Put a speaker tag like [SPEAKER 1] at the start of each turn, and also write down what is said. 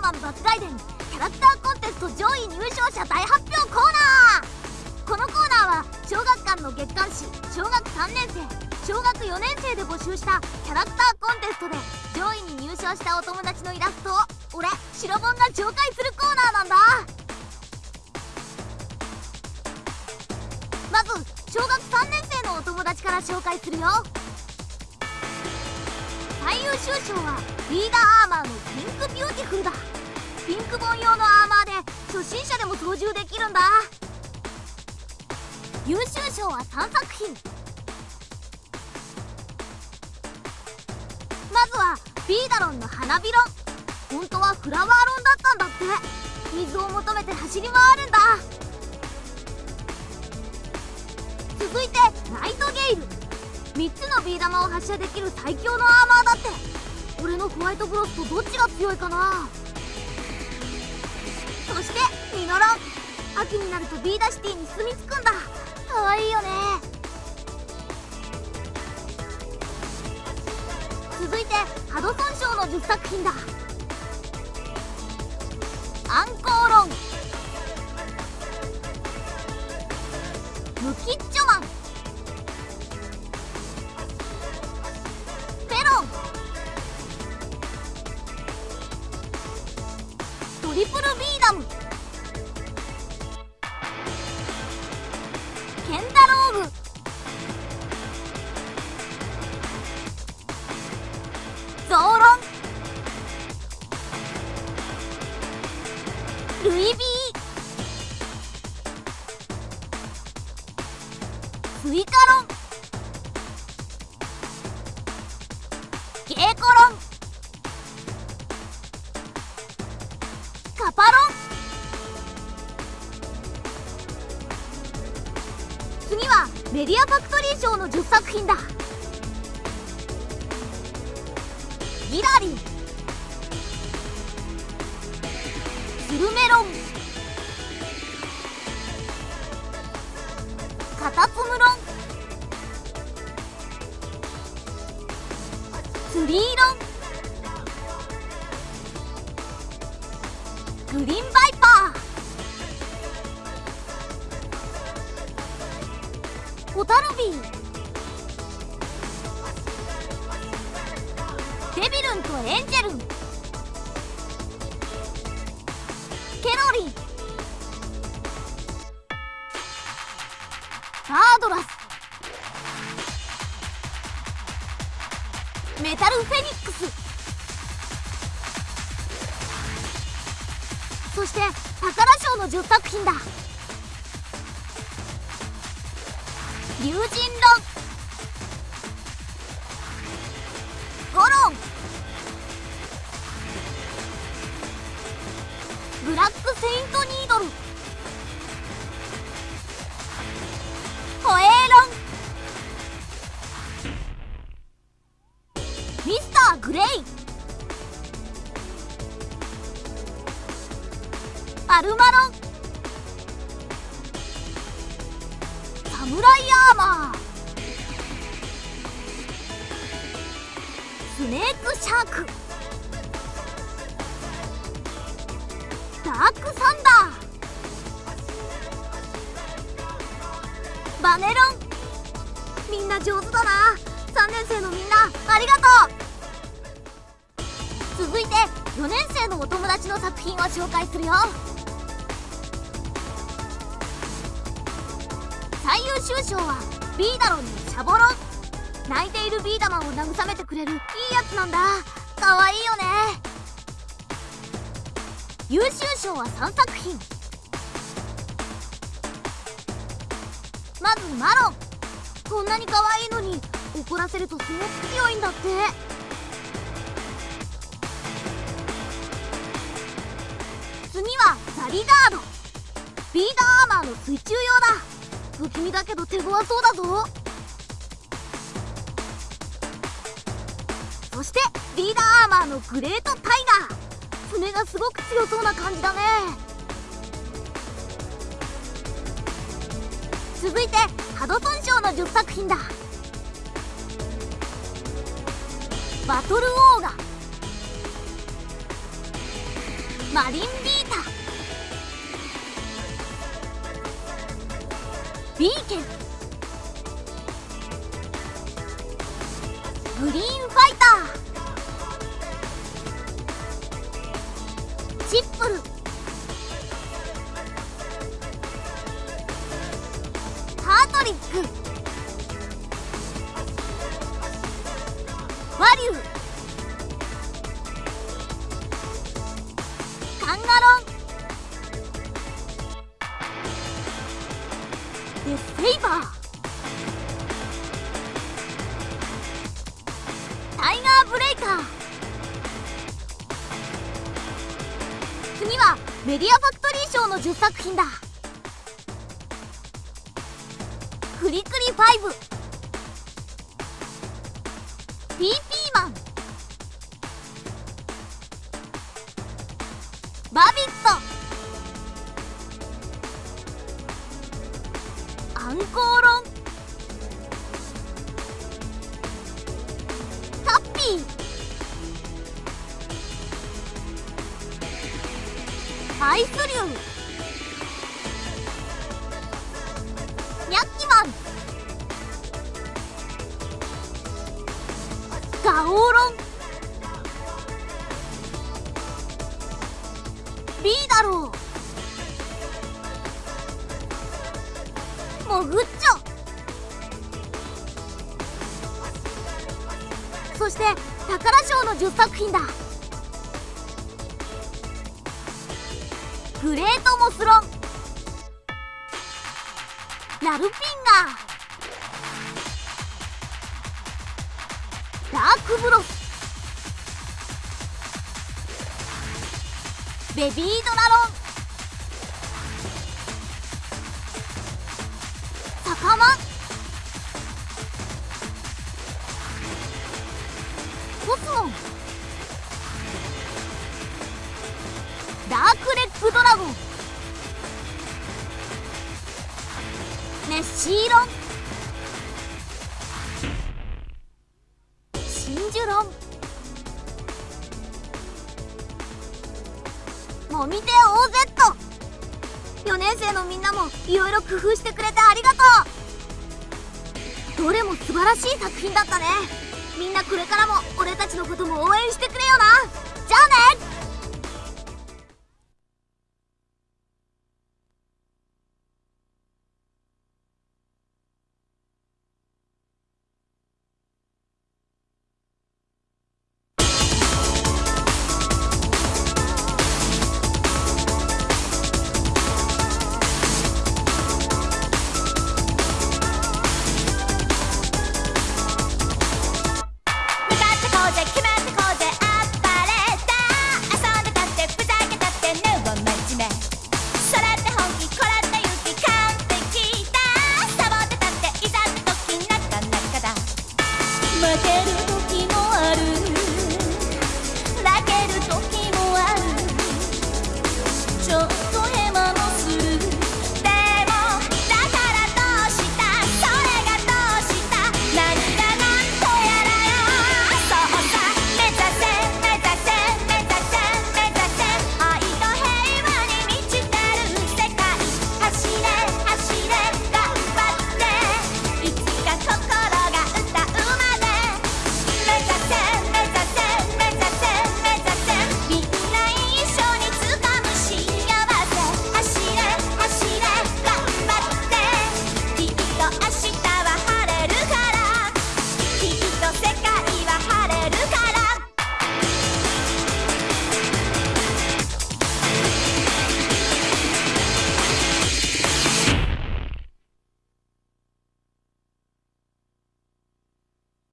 [SPEAKER 1] ーマン爆外伝キャラクターコンテスト上位入賞者大発表コーナーこのコーナーは小学館の月刊誌小学3年生小学4年生で募集したキャラクターコンテストで上位に入賞したお友達のイラストを俺白本が紹介するコーナーなんだまず小学3年生のお友達から紹介するよ最優秀賞はリーダーアーマーのピンクビューティフルだピンク本用のアーマーで初心者でも操縦できるんだ。優秀賞は3作品。まずはビーダロンの花びろ本当はフラワーロンだったんだって。水を求めて走り回るんだ。続いてナイトゲイル。3つのビー玉を発射できる最強のアーマーだって。俺のホワイトブロスとどっちが強いかな。そしてミノロン。秋になるとビーダシティに住み着くんだ。かわいいよね。続いてハドソン賞の10作品だ。アンコーロン。ムキッチョマン。ペロン。トリプルビルイビースイカロン。ゲーコロン。カパロン。次はメディアファクトリー賞の10作品だ。ギラリンスルメロンカタツムロンツリーロングリーンバイパー。ホタルビー。デビルンとエンジェルン。ケロリ。ガードラス。メタルフェニックス。そして宝賞の10作品だ。龍神論。ゴロン。アルマロン。サムライアーマー。スネークシャーク。ダークサンダー。バネロン。みんな上手だな。3年生のみんなありがとう。続いて4年生のお友達の作品を紹介するよ。最優秀賞はビーダロンのシャボロン。泣いているビーダマンを慰めてくれるいいやつなんだ。かわいいよね。優秀賞は3作品。まずマロン。こんなに可愛いのに怒らせるとすごく強いんだって。次はザリガード。ビーダーアーマーの水中用だ。不気味だけど手強そうだぞ。そしてリーダーアーマーのグレートタイガー。爪がすごく強そうな感じだね。続いてハドソン賞の10作品だ。バトルオーガ。マリンビーター。ケン。グリーンファイター。チップル。ハートリック。ワリュー。デスセイバー。タイガーブレイカー。次はメディアファクトリー賞の10作品だ。クリクリ5ピーピーマン。バビット。アンコーロンタッピー。アイスリュウ。ニャッキマン。ガオーロン。ビーダローモグッチョそして宝賞の10作品だ。グレートモスロンラルピンガー。ダークブロス。ベビードラロン。シーロン。真珠ロン。もみ手 OZ4 年生のみんなもいろいろ工夫してくれてありがとう。どれも素晴らしい作品だったね。みんなこれからも俺たちのことも応援してくれよな。じゃあね。生